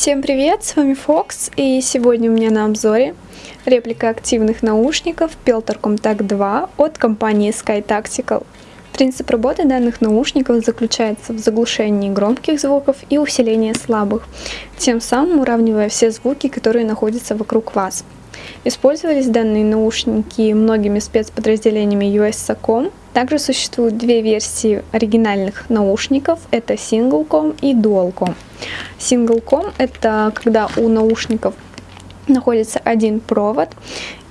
Всем привет, с вами Fox, и сегодня у меня на обзоре реплика активных наушников Peltor Compact 2 от компании Sky Tactical. Принцип работы данных наушников заключается в заглушении громких звуков и усилении слабых, тем самым уравнивая все звуки, которые находятся вокруг вас. Использовались данные наушники многими спецподразделениями US-SACOM. Также существуют две версии оригинальных наушников, это Single-Com и Dual-Com. Single-Com это когда у наушников находится один провод,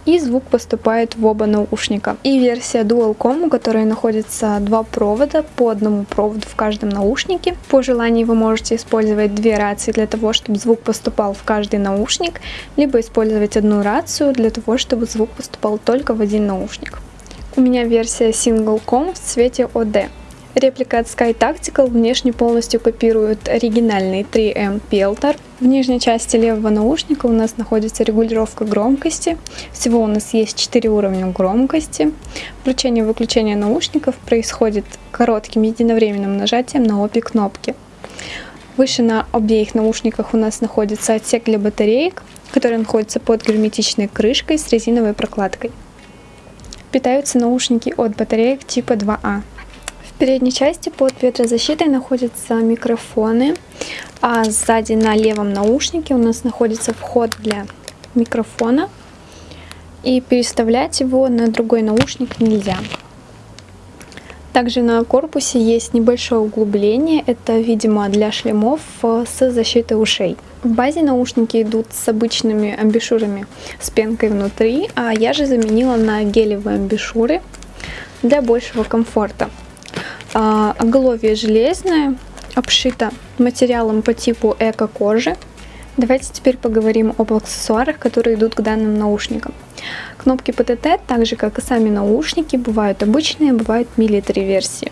и звук поступает в оба наушника. И версия Dual-Com, у которой находится два провода, по одному проводу в каждом наушнике. По желанию вы можете использовать две рации для того, чтобы звук поступал в каждый наушник, либо использовать одну рацию для того, чтобы звук поступал только в один наушник. У меня версия Single-Com в цвете OD. Реплика от Sky Tactical внешне полностью копирует оригинальный 3M Peltor. В нижней части левого наушника у нас находится регулировка громкости. Всего у нас есть 4 уровня громкости. Включение и выключение наушников происходит коротким единовременным нажатием на обе кнопки. Выше на обеих наушниках у нас находится отсек для батареек, который находится под герметичной крышкой с резиновой прокладкой. Питаются наушники от батареек типа 2А передней части под ветрозащитой находятся микрофоны, а сзади на левом наушнике у нас находится вход для микрофона. И переставлять его на другой наушник нельзя. Также на корпусе есть небольшое углубление, это, видимо, для шлемов с защитой ушей. В базе наушники идут с обычными амбишюрами с пенкой внутри, а я же заменила на гелевые амбишюры для большего комфорта. А, оголовье железное, обшито материалом по типу эко-кожи. Давайте теперь поговорим об аксессуарах, которые идут к данным наушникам. Кнопки PTT, так же как и сами наушники, бывают обычные, бывают military версии.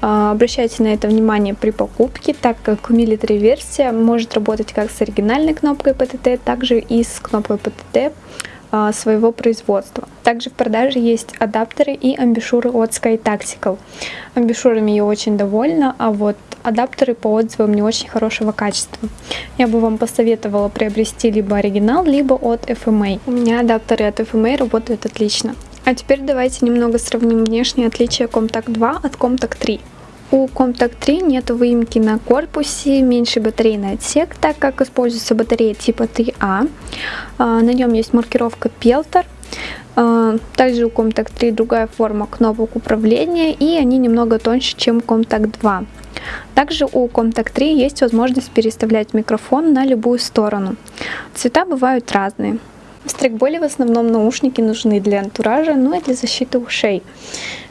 А, обращайте на это внимание при покупке, так как military версия может работать как с оригинальной кнопкой PTT, так же и с кнопкой PTT а, своего производства. Также в продаже есть адаптеры и амбишуры от Sky Tactical. Амбишурами я очень довольна, а вот адаптеры по отзывам не очень хорошего качества. Я бы вам посоветовала приобрести либо оригинал, либо от FMA. У меня адаптеры от FMA работают отлично. А теперь давайте немного сравним внешние отличия Comtact 2 от Comtact 3. У Comtact 3 нет выемки на корпусе, меньший батарейный отсек, так как используется батарея типа 3А. А, на нем есть маркировка Peltor. А, также у Comtact 3 другая форма кнопок управления, и они немного тоньше, чем Comtact 2. Также у Comtact 3 есть возможность переставлять микрофон на любую сторону. Цвета бывают разные. В стрейкболе в основном наушники нужны для антуража, ну и для защиты ушей.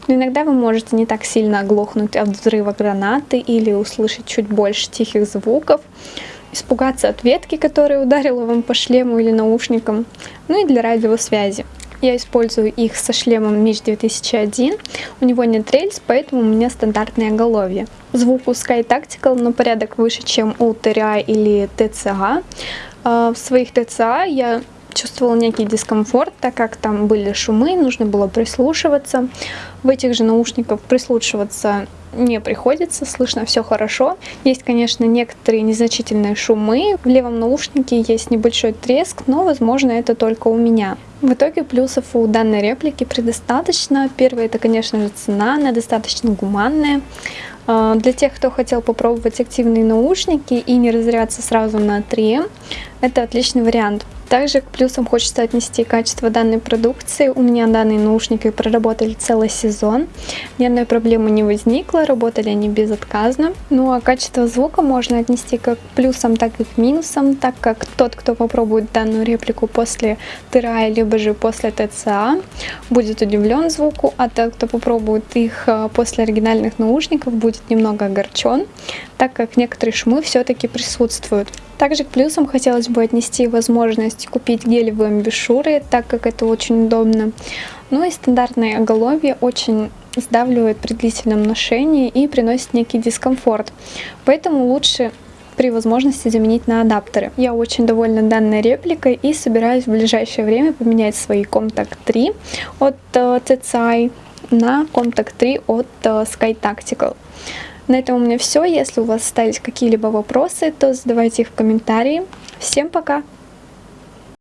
Но иногда вы можете не так сильно оглохнуть от взрыва гранаты или услышать чуть больше тихих звуков, испугаться от ветки, которая ударила вам по шлему или наушникам, ну и для радиосвязи. Я использую их со шлемом Миш 2001. У него нет рельс, поэтому у меня стандартное оголовье. Звук у Sky Tactical на порядок выше, чем у TRI или TCA. А, в своих TCA я чувствовала некий дискомфорт, так как там были шумы, нужно было прислушиваться. В этих же наушниках прислушиваться не приходится, слышно все хорошо. Есть, конечно, некоторые незначительные шумы. В левом наушнике есть небольшой треск, но, возможно, это только у меня. В итоге плюсов у данной реплики предостаточно. Первое, это, конечно же, цена, она достаточно гуманная. А, для тех, кто хотел попробовать активные наушники и не разряться сразу на 3 это отличный вариант. Также к плюсам хочется отнести качество данной продукции. У меня данные наушники проработали целый сезон. Ни одной проблемы не возникло, работали они безотказно. Ну а качество звука можно отнести как к плюсам, так и к минусам, так как тот, кто попробует данную реплику после ТРА, либо же после ТЦА, будет удивлен звуку, а тот, кто попробует их а, после оригинальных наушников, будет немного огорчен, так как некоторые шумы все-таки присутствуют. Также к плюсам хотелось бы отнести возможность купить гелевые амбушюры, так как это очень удобно. Ну и стандартное оголовье очень сдавливает при длительном ношении и приносит некий дискомфорт. Поэтому лучше при возможности заменить на адаптеры. Я очень довольна данной репликой и собираюсь в ближайшее время поменять свои Contact 3 от TCI на Contact 3 от uh, Sky Tactical. На этом у меня все. Если у вас остались какие-либо вопросы, то задавайте их в комментарии. Всем пока!